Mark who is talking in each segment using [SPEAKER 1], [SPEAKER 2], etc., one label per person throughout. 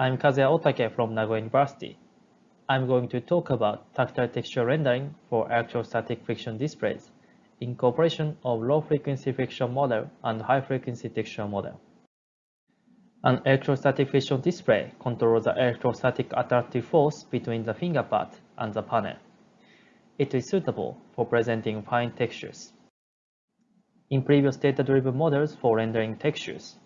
[SPEAKER 1] I'm Kazuya Otake from Nagoya University. I'm going to talk about tactile texture rendering for electrostatic friction displays, incorporation of low-frequency friction model and high-frequency texture model. An electrostatic friction display controls the electrostatic attractive force between the finger pad and the panel. It is suitable for presenting fine textures. In previous data-driven models for rendering textures,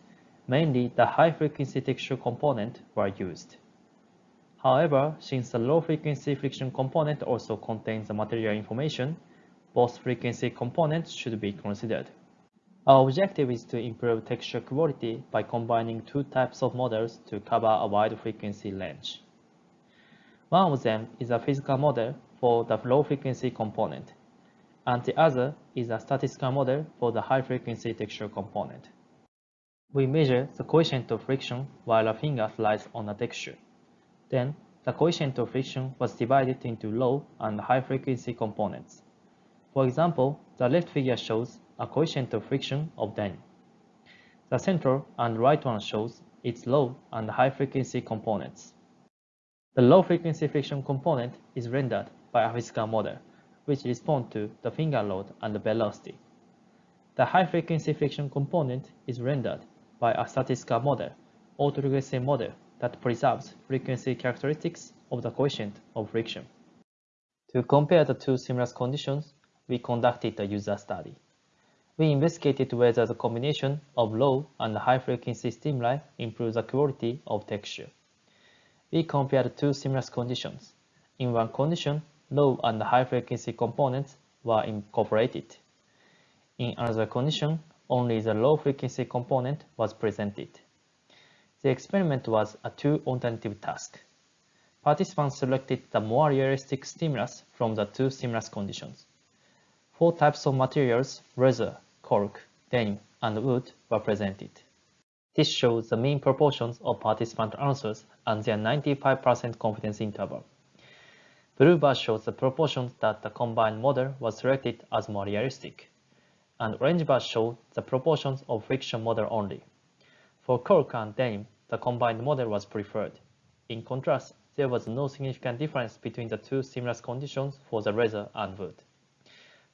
[SPEAKER 1] mainly the high-frequency texture component were used. However, since the low-frequency friction component also contains the material information, both frequency components should be considered. Our objective is to improve texture quality by combining two types of models to cover a wide frequency range. One of them is a physical model for the low-frequency component, and the other is a statistical model for the high-frequency texture component. We measure the coefficient of friction while a finger slides on a texture. Then, the coefficient of friction was divided into low and high frequency components. For example, the left figure shows a coefficient of friction of 10. The center and right one shows its low and high frequency components. The low frequency friction component is rendered by a physical model, which responds to the finger load and the velocity. The high frequency friction component is rendered by a statistical model, autoregressive model that preserves frequency characteristics of the coefficient of friction. To compare the two simulus conditions, we conducted a user study. We investigated whether the combination of low and high frequency stimuli improves the quality of texture. We compared two simulus conditions. In one condition, low and high frequency components were incorporated. In another condition, only the low frequency component was presented. The experiment was a two alternative task. Participants selected the more realistic stimulus from the two stimulus conditions. Four types of materials, leather, cork, denim, and wood were presented. This shows the mean proportions of participant answers and their 95% confidence interval. Blue bar shows the proportions that the combined model was selected as more realistic, and orange bar show the proportions of friction model only. For cork and denim, the combined model was preferred. In contrast, there was no significant difference between the two stimulus conditions for the leather and wood.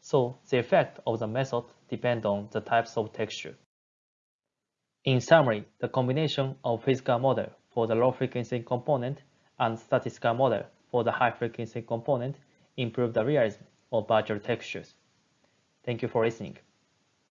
[SPEAKER 1] So the effect of the method depends on the types of texture. In summary, the combination of physical model for the low frequency component and statistical model for the high frequency component improve the realism of virtual textures. Thank you for listening.